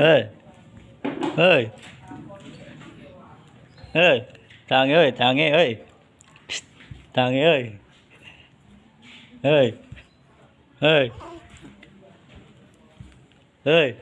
ơi ơi ơi thằng ơi thằng nghe ơi. Thằng nghe ơi. Ơi ơi ơi